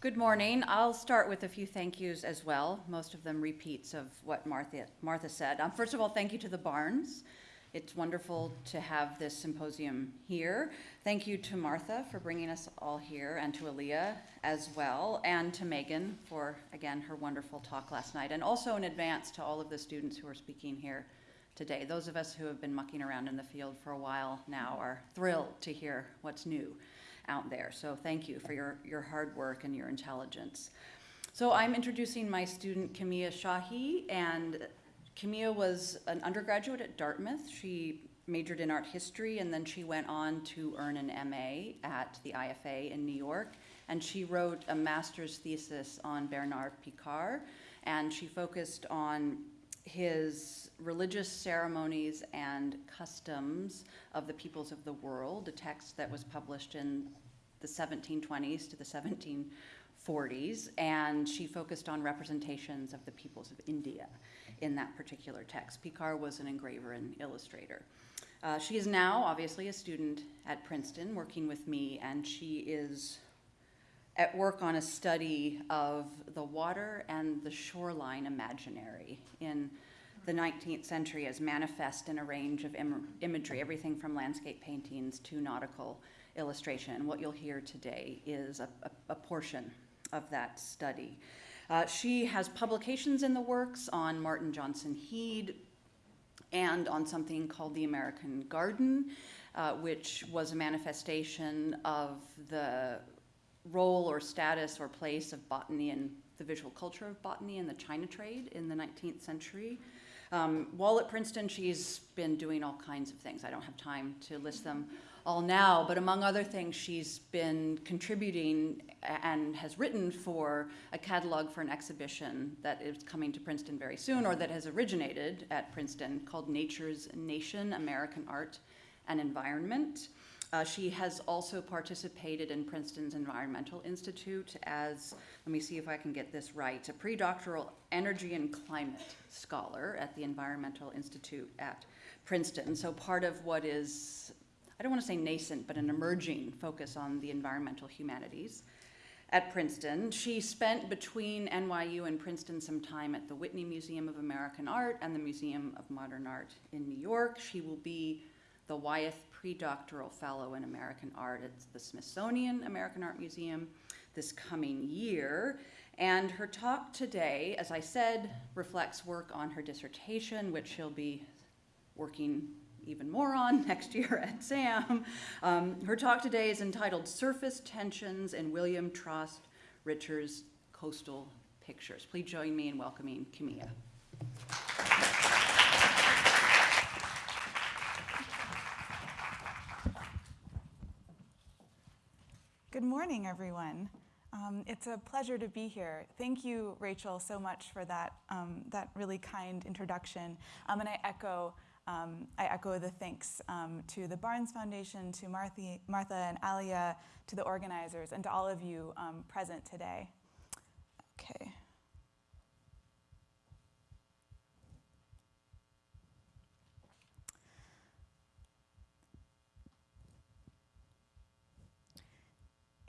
Good morning. I'll start with a few thank yous as well, most of them repeats of what Martha, Martha said. Um, first of all, thank you to the Barnes. It's wonderful to have this symposium here. Thank you to Martha for bringing us all here, and to Aaliyah as well, and to Megan for, again, her wonderful talk last night, and also in advance to all of the students who are speaking here today. Those of us who have been mucking around in the field for a while now are thrilled to hear what's new out there. So thank you for your, your hard work and your intelligence. So I'm introducing my student Kimia Shahi, and Kimia was an undergraduate at Dartmouth. She majored in art history, and then she went on to earn an MA at the IFA in New York. And she wrote a master's thesis on Bernard Picard, and she focused on his religious ceremonies and customs of the peoples of the world, a text that was published in the 1720s to the 1740s, and she focused on representations of the peoples of India in that particular text. Picard was an engraver and illustrator. Uh, she is now obviously a student at Princeton working with me, and she is at work on a study of the water and the shoreline imaginary in the 19th century as manifest in a range of Im imagery, everything from landscape paintings to nautical illustration. What you'll hear today is a, a, a portion of that study. Uh, she has publications in the works on Martin Johnson Heade and on something called the American Garden, uh, which was a manifestation of the role or status or place of botany and the visual culture of botany and the China trade in the 19th century. Um, while at Princeton, she's been doing all kinds of things. I don't have time to list them all now, but among other things, she's been contributing and has written for a catalog for an exhibition that is coming to Princeton very soon, or that has originated at Princeton, called Nature's Nation, American Art and Environment. Uh, she has also participated in Princeton's Environmental Institute as, let me see if I can get this right, a pre-doctoral energy and climate scholar at the Environmental Institute at Princeton. So part of what is, I don't want to say nascent, but an emerging focus on the environmental humanities at Princeton. She spent between NYU and Princeton some time at the Whitney Museum of American Art and the Museum of Modern Art in New York. She will be the Wyeth Predoctoral Fellow in American Art at the Smithsonian American Art Museum this coming year. And her talk today, as I said, reflects work on her dissertation, which she'll be working even more on next year at SAM. Um, her talk today is entitled Surface Tensions in William Trost Richards' Coastal Pictures. Please join me in welcoming Kimia. Good morning, everyone. Um, it's a pleasure to be here. Thank you, Rachel, so much for that, um, that really kind introduction. Um, and I echo, um, I echo the thanks um, to the Barnes Foundation, to Martha, Martha and Alia, to the organizers, and to all of you um, present today.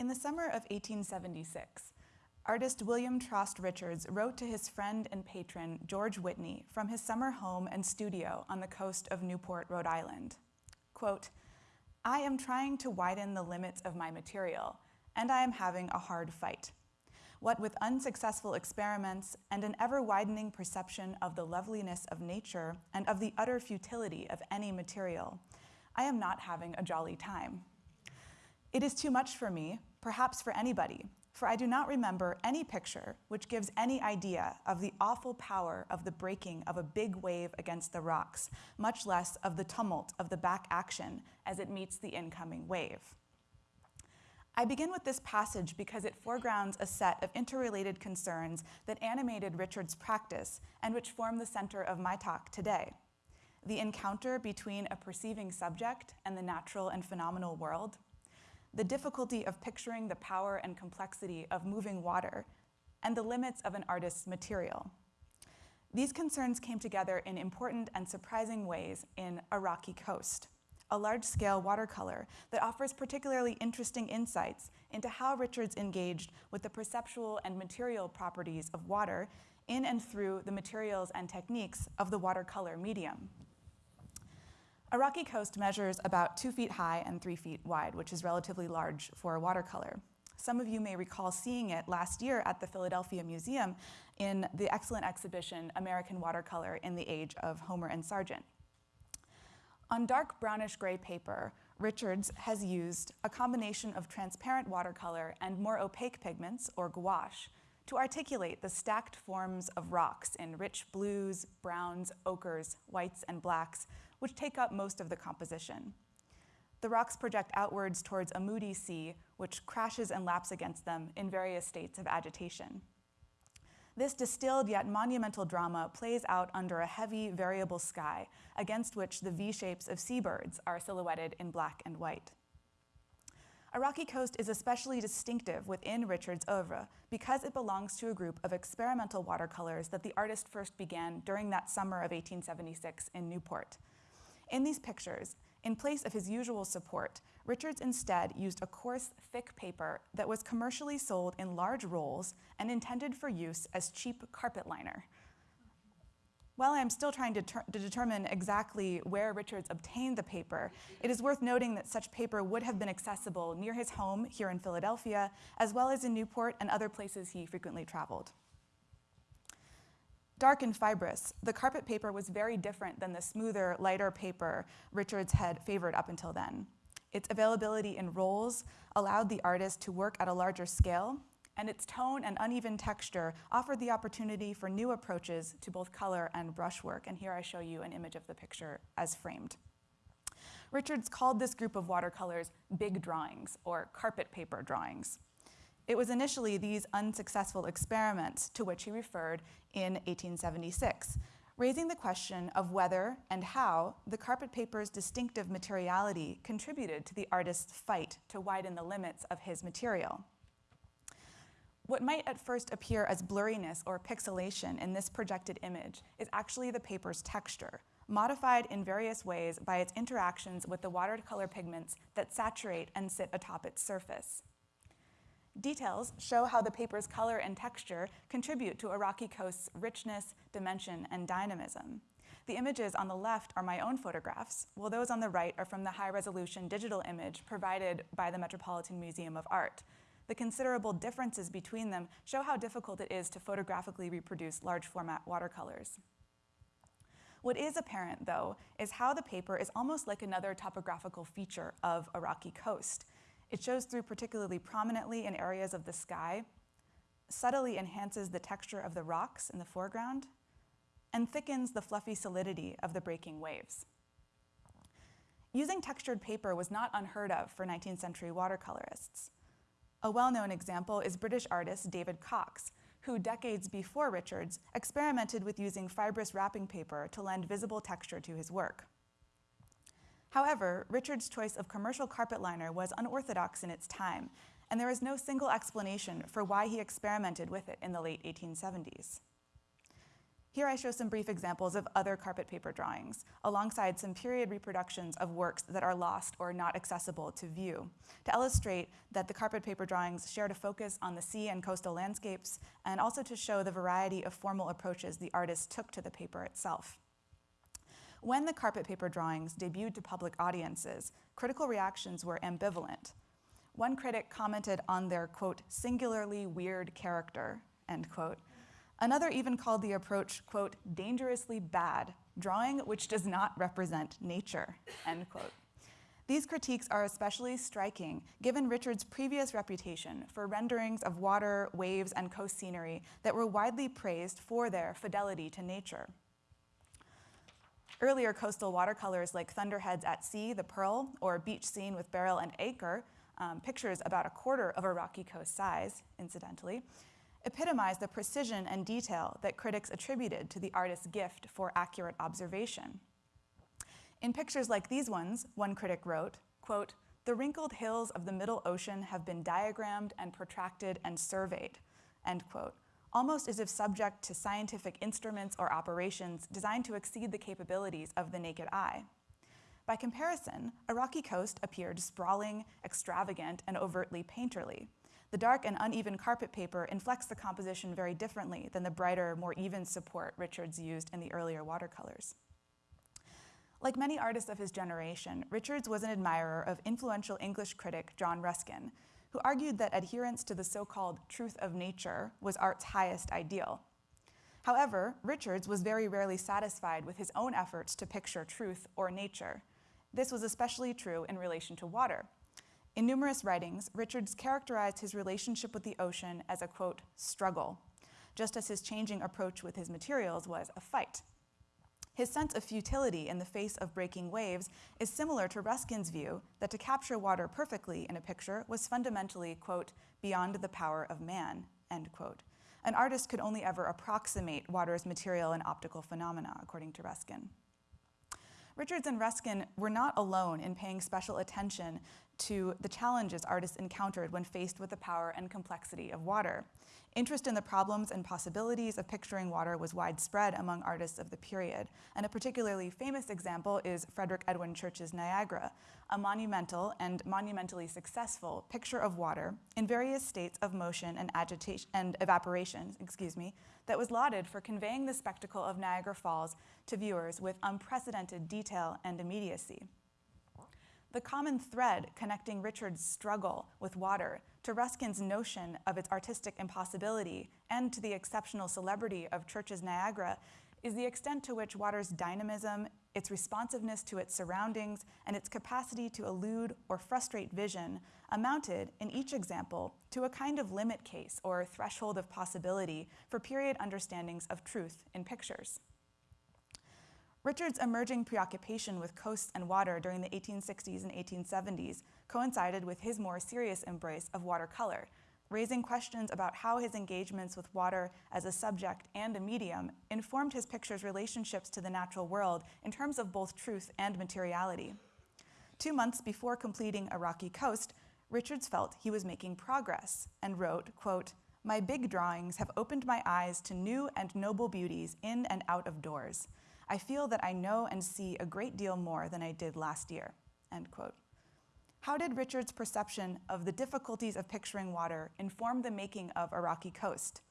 In the summer of 1876, artist William Trost Richards wrote to his friend and patron, George Whitney, from his summer home and studio on the coast of Newport, Rhode Island. Quote, I am trying to widen the limits of my material, and I am having a hard fight. What with unsuccessful experiments and an ever-widening perception of the loveliness of nature and of the utter futility of any material, I am not having a jolly time. It is too much for me, perhaps for anybody, for I do not remember any picture which gives any idea of the awful power of the breaking of a big wave against the rocks, much less of the tumult of the back action as it meets the incoming wave. I begin with this passage because it foregrounds a set of interrelated concerns that animated Richard's practice and which form the center of my talk today. The encounter between a perceiving subject and the natural and phenomenal world, the difficulty of picturing the power and complexity of moving water, and the limits of an artist's material. These concerns came together in important and surprising ways in A Rocky Coast, a large-scale watercolor that offers particularly interesting insights into how Richards engaged with the perceptual and material properties of water in and through the materials and techniques of the watercolor medium. A rocky coast measures about two feet high and three feet wide, which is relatively large for a watercolor. Some of you may recall seeing it last year at the Philadelphia Museum in the excellent exhibition American Watercolor in the Age of Homer and Sargent. On dark brownish gray paper, Richards has used a combination of transparent watercolor and more opaque pigments, or gouache, to articulate the stacked forms of rocks in rich blues, browns, ochres, whites, and blacks, which take up most of the composition. The rocks project outwards towards a moody sea, which crashes and laps against them in various states of agitation. This distilled yet monumental drama plays out under a heavy, variable sky, against which the V shapes of seabirds are silhouetted in black and white. A rocky coast is especially distinctive within Richard's oeuvre because it belongs to a group of experimental watercolors that the artist first began during that summer of 1876 in Newport. In these pictures, in place of his usual support, Richards instead used a coarse, thick paper that was commercially sold in large rolls and intended for use as cheap carpet liner. While I am still trying to, to, determine exactly where Richards obtained the paper, it is worth noting that such paper would have been accessible near his home here in Philadelphia, as well as in Newport and other places he frequently traveled. Dark and fibrous, the carpet paper was very different than the smoother, lighter paper Richards had favored up until then. Its availability in rolls allowed the artist to work at a larger scale, and its tone and uneven texture offered the opportunity for new approaches to both color and brushwork. And here I show you an image of the picture as framed. Richards called this group of watercolors big drawings or carpet paper drawings. It was initially these unsuccessful experiments to which he referred in 1876, raising the question of whether and how the carpet paper's distinctive materiality contributed to the artist's fight to widen the limits of his material. What might at first appear as blurriness or pixelation in this projected image is actually the paper's texture, modified in various ways by its interactions with the watercolor pigments that saturate and sit atop its surface. Details show how the paper's color and texture contribute to rocky coast's richness, dimension, and dynamism. The images on the left are my own photographs, while those on the right are from the high-resolution digital image provided by the Metropolitan Museum of Art. The considerable differences between them show how difficult it is to photographically reproduce large format watercolors. What is apparent, though, is how the paper is almost like another topographical feature of rocky coast. It shows through particularly prominently in areas of the sky, subtly enhances the texture of the rocks in the foreground, and thickens the fluffy solidity of the breaking waves. Using textured paper was not unheard of for 19th century watercolorists. A well-known example is British artist David Cox, who decades before Richards experimented with using fibrous wrapping paper to lend visible texture to his work. However, Richard's choice of commercial carpet liner was unorthodox in its time, and there is no single explanation for why he experimented with it in the late 1870s. Here I show some brief examples of other carpet paper drawings, alongside some period reproductions of works that are lost or not accessible to view, to illustrate that the carpet paper drawings shared a focus on the sea and coastal landscapes, and also to show the variety of formal approaches the artist took to the paper itself. When the carpet paper drawings debuted to public audiences, critical reactions were ambivalent. One critic commented on their, quote, singularly weird character, end quote. Another even called the approach, quote, dangerously bad, drawing which does not represent nature, end quote. These critiques are especially striking given Richard's previous reputation for renderings of water, waves, and coast scenery that were widely praised for their fidelity to nature. Earlier coastal watercolors like Thunderheads at Sea, The Pearl, or Beach Scene with Barrel and Anchor, um, pictures about a quarter of a rocky coast size, incidentally, epitomize the precision and detail that critics attributed to the artist's gift for accurate observation. In pictures like these ones, one critic wrote, quote, the wrinkled hills of the middle ocean have been diagrammed and protracted and surveyed, end quote, almost as if subject to scientific instruments or operations designed to exceed the capabilities of the naked eye. By comparison, a rocky coast appeared sprawling, extravagant, and overtly painterly. The dark and uneven carpet paper inflects the composition very differently than the brighter, more even support Richards used in the earlier watercolors. Like many artists of his generation, Richards was an admirer of influential English critic John Ruskin, who argued that adherence to the so-called truth of nature was art's highest ideal. However, Richards was very rarely satisfied with his own efforts to picture truth or nature. This was especially true in relation to water. In numerous writings, Richards characterized his relationship with the ocean as a, quote, struggle, just as his changing approach with his materials was a fight. His sense of futility in the face of breaking waves is similar to Ruskin's view that to capture water perfectly in a picture was fundamentally, quote, beyond the power of man, end quote. An artist could only ever approximate water's material and optical phenomena, according to Ruskin. Richards and Ruskin were not alone in paying special attention to the challenges artists encountered when faced with the power and complexity of water. Interest in the problems and possibilities of picturing water was widespread among artists of the period, and a particularly famous example is Frederick Edwin Church's Niagara, a monumental and monumentally successful picture of water in various states of motion and agitation and evaporation, excuse me, that was lauded for conveying the spectacle of Niagara Falls to viewers with unprecedented detail and immediacy. The common thread connecting Richard's struggle with water to Ruskin's notion of its artistic impossibility and to the exceptional celebrity of Church's Niagara is the extent to which water's dynamism, its responsiveness to its surroundings, and its capacity to elude or frustrate vision amounted, in each example, to a kind of limit case or threshold of possibility for period understandings of truth in pictures. Richard's emerging preoccupation with coasts and water during the 1860s and 1870s coincided with his more serious embrace of watercolor, raising questions about how his engagements with water as a subject and a medium informed his picture's relationships to the natural world in terms of both truth and materiality. Two months before completing a rocky coast, Richards felt he was making progress and wrote, quote, my big drawings have opened my eyes to new and noble beauties in and out of doors. I feel that I know and see a great deal more than I did last year, end quote. How did Richard's perception of the difficulties of picturing water inform the making of a rocky coast?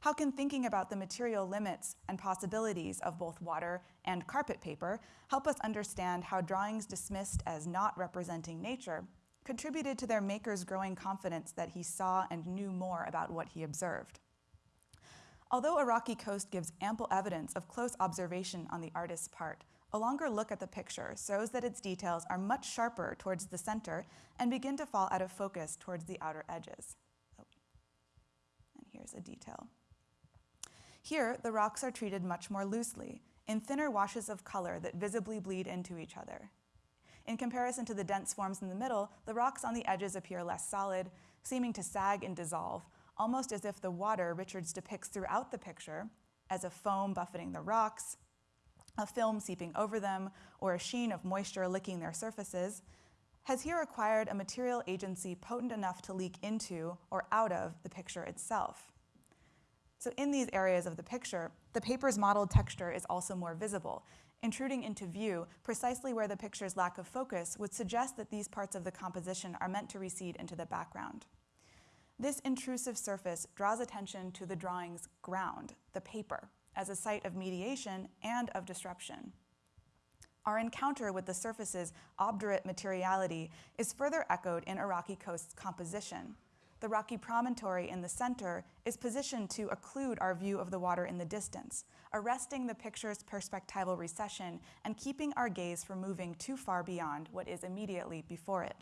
How can thinking about the material limits and possibilities of both water and carpet paper help us understand how drawings dismissed as not representing nature contributed to their maker's growing confidence that he saw and knew more about what he observed? Although a rocky coast gives ample evidence of close observation on the artist's part, a longer look at the picture shows that its details are much sharper towards the center and begin to fall out of focus towards the outer edges. Oh. And here's a detail. Here, the rocks are treated much more loosely, in thinner washes of color that visibly bleed into each other. In comparison to the dense forms in the middle, the rocks on the edges appear less solid, seeming to sag and dissolve, almost as if the water Richards depicts throughout the picture as a foam buffeting the rocks, a film seeping over them, or a sheen of moisture licking their surfaces, has here acquired a material agency potent enough to leak into or out of the picture itself. So in these areas of the picture, the paper's modeled texture is also more visible, intruding into view precisely where the picture's lack of focus would suggest that these parts of the composition are meant to recede into the background. This intrusive surface draws attention to the drawing's ground, the paper, as a site of mediation and of disruption. Our encounter with the surface's obdurate materiality is further echoed in a rocky coast's composition. The rocky promontory in the center is positioned to occlude our view of the water in the distance, arresting the picture's perspectival recession and keeping our gaze from moving too far beyond what is immediately before it.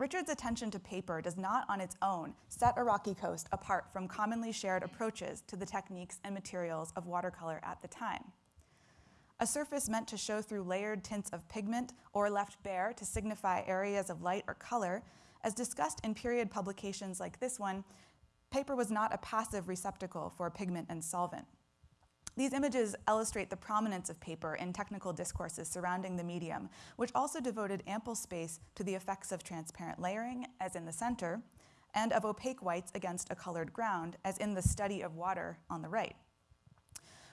Richard's attention to paper does not on its own set a rocky coast apart from commonly shared approaches to the techniques and materials of watercolor at the time. A surface meant to show through layered tints of pigment or left bare to signify areas of light or color, as discussed in period publications like this one, paper was not a passive receptacle for pigment and solvent. These images illustrate the prominence of paper in technical discourses surrounding the medium, which also devoted ample space to the effects of transparent layering, as in the center, and of opaque whites against a colored ground, as in the study of water on the right.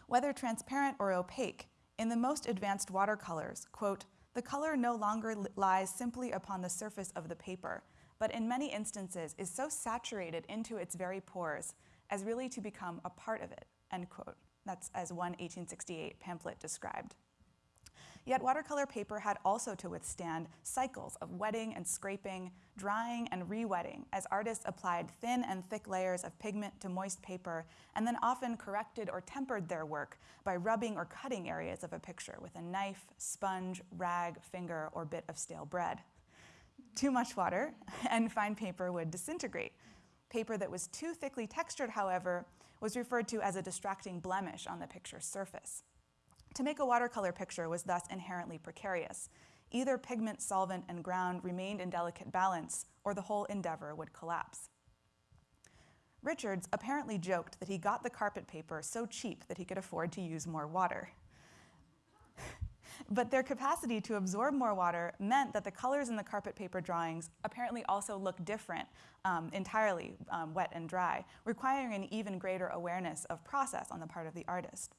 Whether transparent or opaque, In the most advanced watercolors, quote, the color no longer li- lies simply upon the surface of the paper, but in many instances is so saturated into its very pores as really to become a part of it, end quote. That's as one 1868 pamphlet described. Yet watercolor paper had also to withstand cycles of wetting and scraping, drying and re-wetting as artists applied thin and thick layers of pigment to moist paper and then often corrected or tempered their work by rubbing or cutting areas of a picture with a knife, sponge, rag, finger, or bit of stale bread. Too much water and fine paper would disintegrate. Paper that was too thickly textured, however, was referred to as a distracting blemish on the picture's surface. To make a watercolor picture was thus inherently precarious. Either pigment, solvent, and ground remained in delicate balance, or the whole endeavor would collapse. Richards apparently joked that he got the carpet paper so cheap that he could afford to use more water. But their capacity to absorb more water meant that the colors in the carpet paper drawings apparently also look different um, entirely, um, wet and dry, requiring an even greater awareness of process on the part of the artist.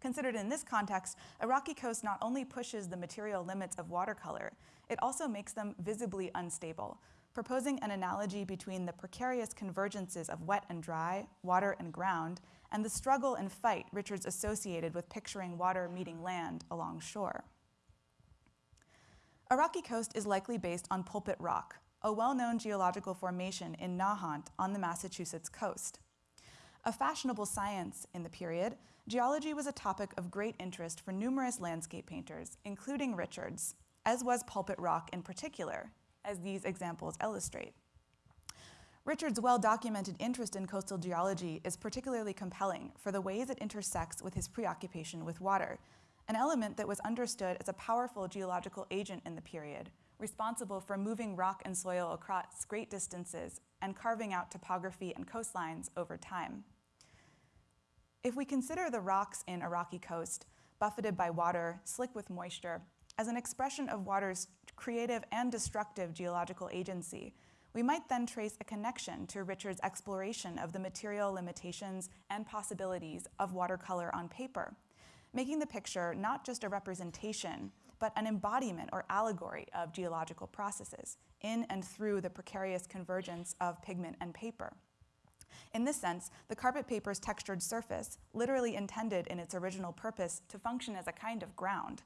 Considered in this context, a rocky coast not only pushes the material limits of watercolor, it also makes them visibly unstable, proposing an analogy between the precarious convergences of wet and dry, water and ground, and the struggle and fight Richards associated with picturing water meeting land along shore. A rocky coast is likely based on Pulpit Rock, a well-known geological formation in Nahant on the Massachusetts coast. A fashionable science in the period, geology was a topic of great interest for numerous landscape painters, including Richards, as was Pulpit Rock in particular, as these examples illustrate. Richard's well documented interest in coastal geology is particularly compelling for the ways it intersects with his preoccupation with water, an element that was understood as a powerful geological agent in the period, responsible for moving rock and soil across great distances and carving out topography and coastlines over time. If we consider the rocks in a rocky coast, buffeted by water, slick with moisture, as an expression of water's creative and destructive geological agency, we might then trace a connection to Richard's exploration of the material limitations and possibilities of watercolor on paper, making the picture not just a representation, but an embodiment or allegory of geological processes in and through the precarious convergence of pigment and paper. In this sense, the carpet paper's textured surface, literally intended in its original purpose to function as a kind of ground,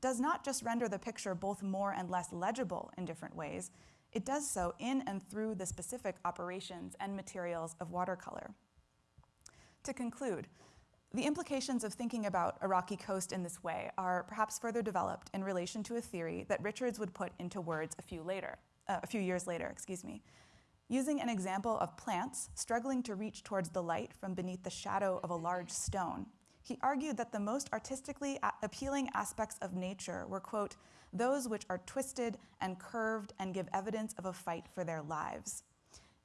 does not just render the picture both more and less legible in different ways, it does so in and through the specific operations and materials of watercolor. To conclude, the implications of thinking about a rocky coast in this way are perhaps further developed in relation to a theory that Richards would put into words a few later, uh, a few years later, excuse me. Using an example of plants struggling to reach towards the light from beneath the shadow of a large stone, he argued that the most artistically appealing aspects of nature were, quote, those which are twisted and curved and give evidence of a fight for their lives.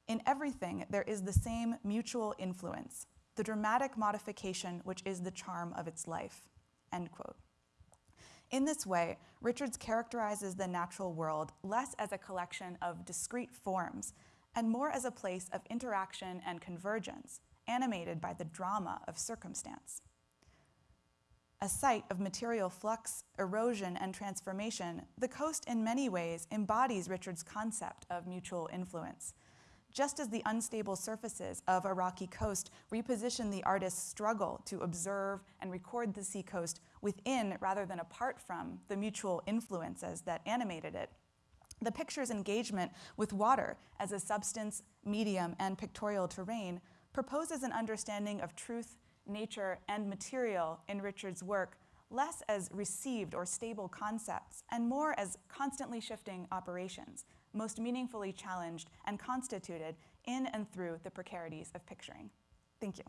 In everything, there is the same mutual influence, the dramatic modification which is the charm of its life, end quote. In this way, Richards characterizes the natural world less as a collection of discrete forms and more as a place of interaction and convergence, animated by the drama of circumstance a site of material flux, erosion, and transformation, the coast in many ways embodies Richard's concept of mutual influence. Just as the unstable surfaces of a rocky coast reposition the artist's struggle to observe and record the seacoast within rather than apart from the mutual influences that animated it, the picture's engagement with water as a substance, medium, and pictorial terrain proposes an understanding of truth nature, and material in Richard's work less as received or stable concepts and more as constantly shifting operations, most meaningfully challenged and constituted in and through the precarities of picturing. Thank you.